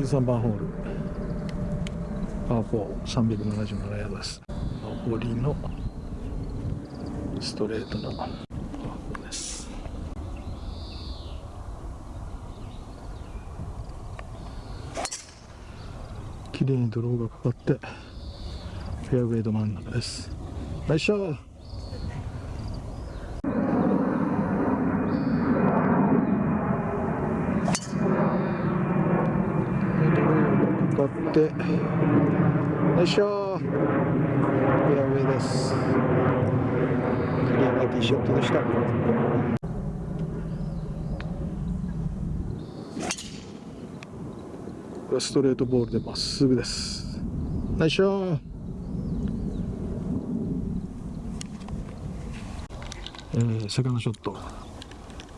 13番ホール。パー4377ヤードです。上りのストレートのパー4です。綺麗にドローがかかってフェアウェイど真ん中です。ナイスショーかって。よいしょ。フェアウェイです。クリアなティーショットでした。これストレートボールでまっすぐです。ナイスショえー、セカンドショット。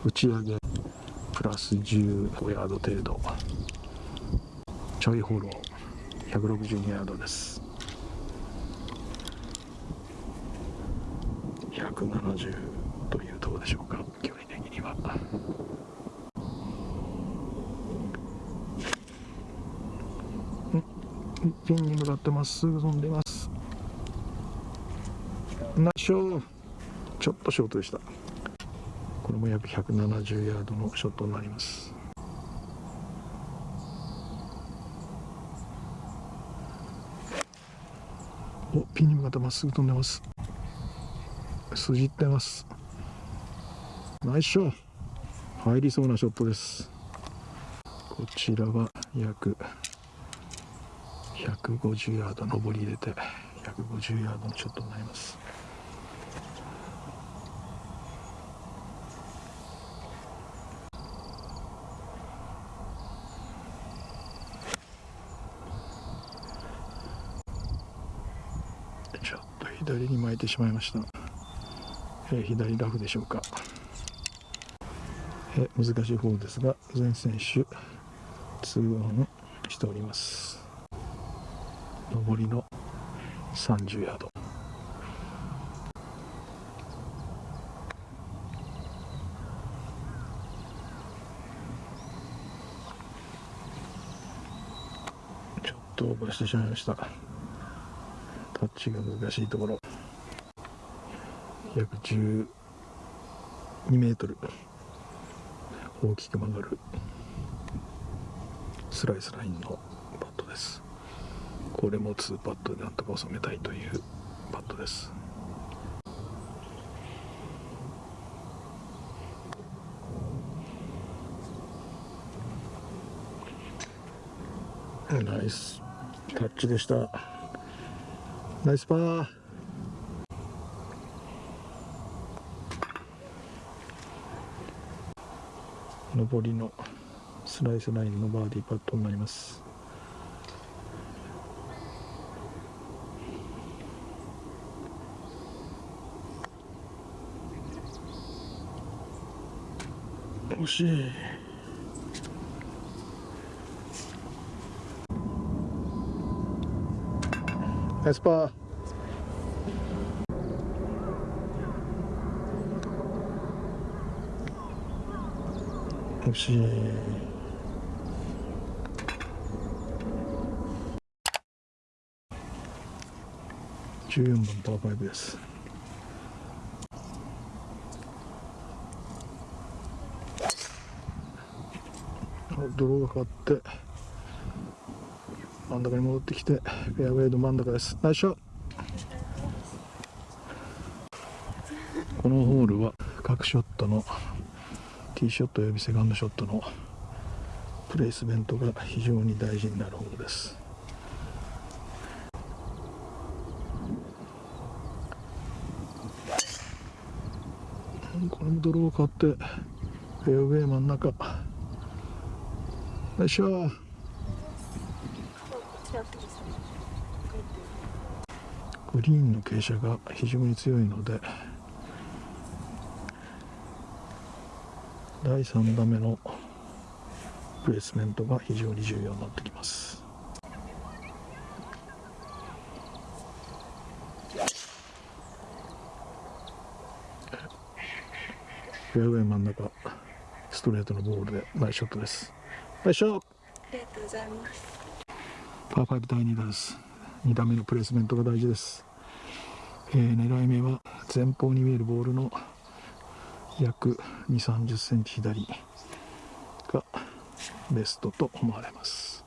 打ち上げ。プラス15ヤード程度。ちょいフォロー。162ヤードです。170というとこでしょうか。距離的には。ピンに向かってまっすぐ飛んでます。ナイスショー。ちょっとショートでした。これも約170ヤードのショットになりますおたまっすぐ飛んでます。筋ってます。ナイスショー。入りそうなショットです。こちらは約150ヤード上り入れて150ヤードのショットになります。ちょっと左に巻いてしまいました、えー、左ラフでしょうか、えー、難しい方ですが全選手2オンしております。上りの30ヤード。ちょっとオーバーしてしまいました。タッチが難しいところ。約12メートル。大きく曲がる。スライスラインのパットです。これも2パットでなんとか収めたいというパットです。ナイス。タッチでした。ナイスパー。上りのスライスラインのバーディーパットになります。惜しい。ナイスパー惜しい14番パー5です泥がかかって真ん中に戻ってきてフェアウェイの真ん中です。ナイスショこのホールは各ショットのティーショットおよびセカンドショットのプレイスメントが非常に大事になるホールです。これもドローを買ってフェアウェイ真ん中。よいしょグリーンの傾斜が非常に強いので第3打目のプレイスメントが非常に重要になってきます。フェアウェイ真ん中ストレートのボールでナイスショットです。ナイスショット。りがとうございます。パー5第2打です2打目のプレスメントが大事です、えー狙い目は前方に見えるボールの約2 3 0センチ左がベストと思われます。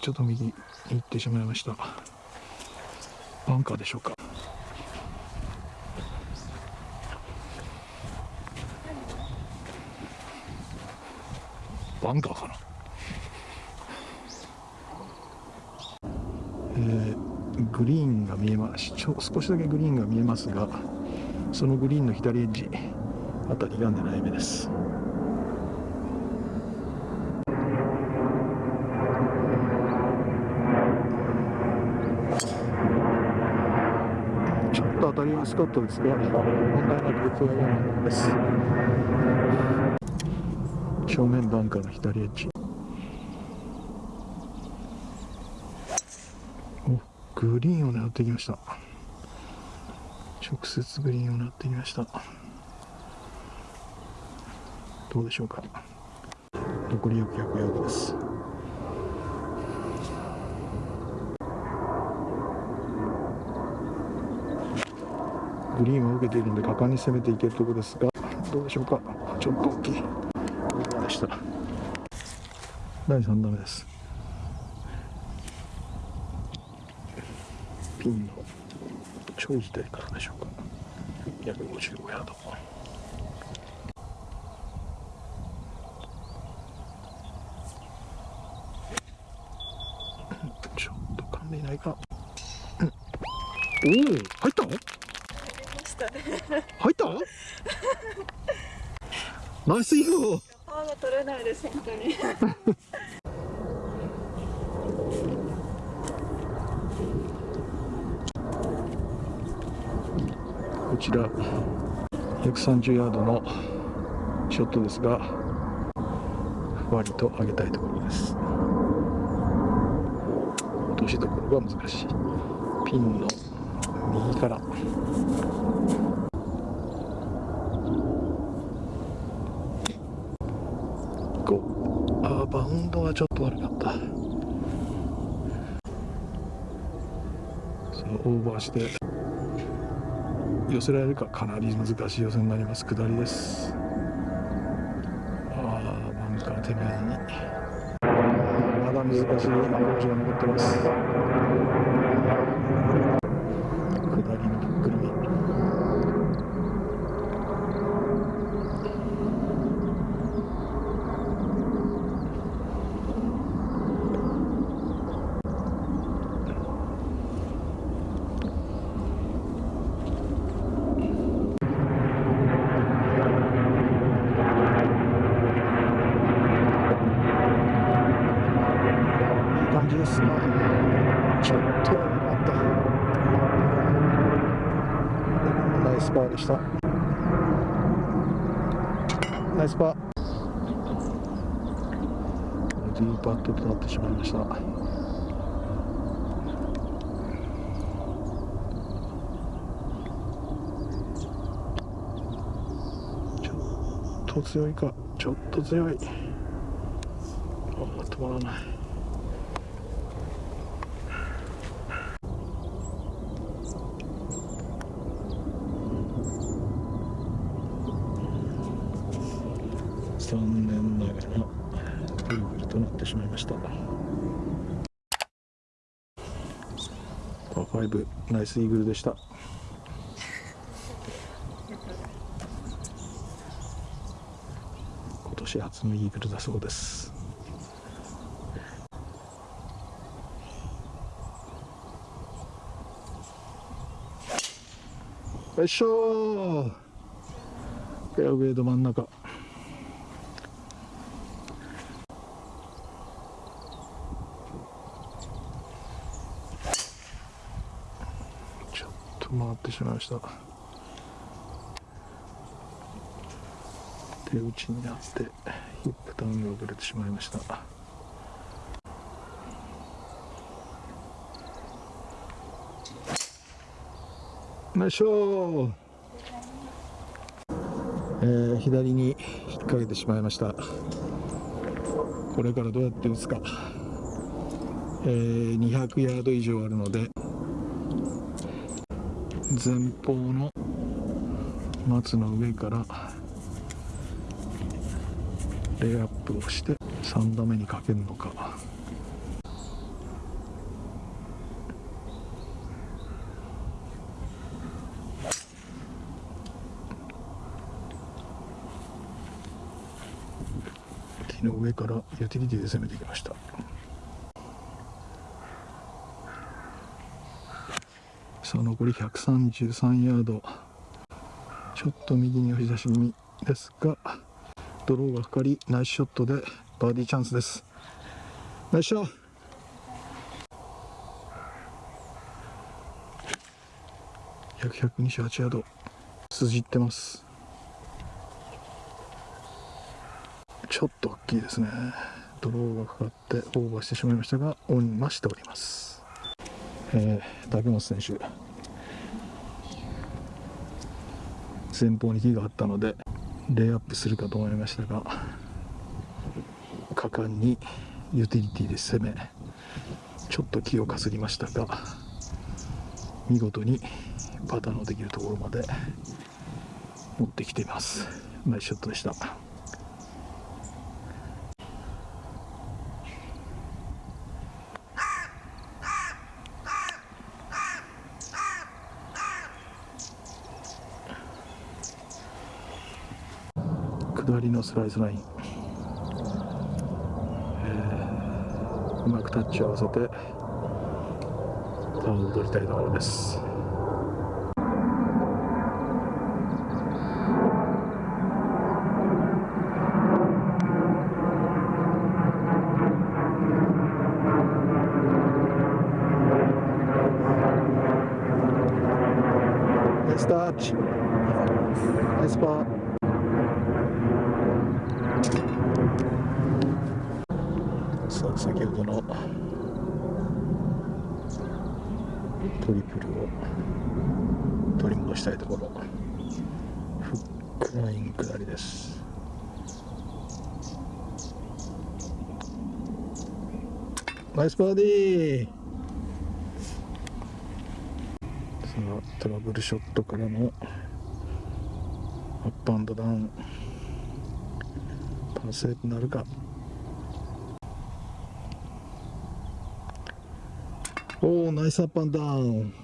ちょっと右に行ってしまいました。バンカーでしょうか。バンカーかな。えーグリーンが見えます。ちょ少しだけグリーンが見えますがそのグリーンの左エッジあたりが狙い目です。ちょっと当たりやすかったですが問題なく打つようなものです。正面バンカーの左エッジ。おグリーンを狙ってきました。直接グリーンを狙ってきました。どうでしょうか。残り約100ヤードです。グリーンを受けているので果敢に攻めていけるところですがどうでしょうか。ちょっと大きい。でした。第3打目です。ピンのちょい左からでしょうか。約55ヤード。ちょっと噛んでいないか。うんおお入ったの？入った ナイスインゴ。パワーがれないです、本当に。こちら130ヤードのショットですがふわりと上げたいところです。落としどころが難しい。ピンの右から。構あバウンドはちょっと悪かった。そのオーバーして寄せられるかかなり難しい寄せになります。下りです。ああバンカー手前に。まだ難しいアプローチが残ってます下りのフックリ目いい感じですねちょっとあった。ナイスパーでした。ナイスパー。ディーパットとなってしまいました。ちょっと強いか。ちょっと強い。あ止まらない。ってしまいました。パー5ナイスイーグルでした。今年初のイーグルだそうです。よいしょフェアウェイど真ん中ちょっと回ってしまいました。手打ちになってヒップターンが遅れてしまいました。ナイスショえー左に引っ掛けてしまいました。これからどうやって打つか、えー200ヤード以上あるので前方の松の上からレイアップをして3打目にかけるのか。木の上からユーティリティで攻めてきました。さあ残り133ヤード。ちょっと右に押し出し気味ですがドローがかかりナイスショットでバーディーチャンスです。ナイスショット。約128ヤード。筋ってます。ちょっと大きいですね。ドローがかかってオーバーしてしまいましたがオンはしております。えー、竹本選手。前方に木があったのでレイアップするかと思いましたが果敢にユーティリティで攻めちょっと木をかすりましたが見事にパターンのできるところまで持ってきています。ナイスショットでした。下りのスライスライン、えーうまくタッチを合わせてパーを取りたいところです。スタッチナイスパーさあ先ほどのトリプルを取り戻したいところ。フックライン下りです。ナイスバーディー。さあトラブルショットからのアップアンドダウン。パーセーブなるか。おおナイスアップアンダウン。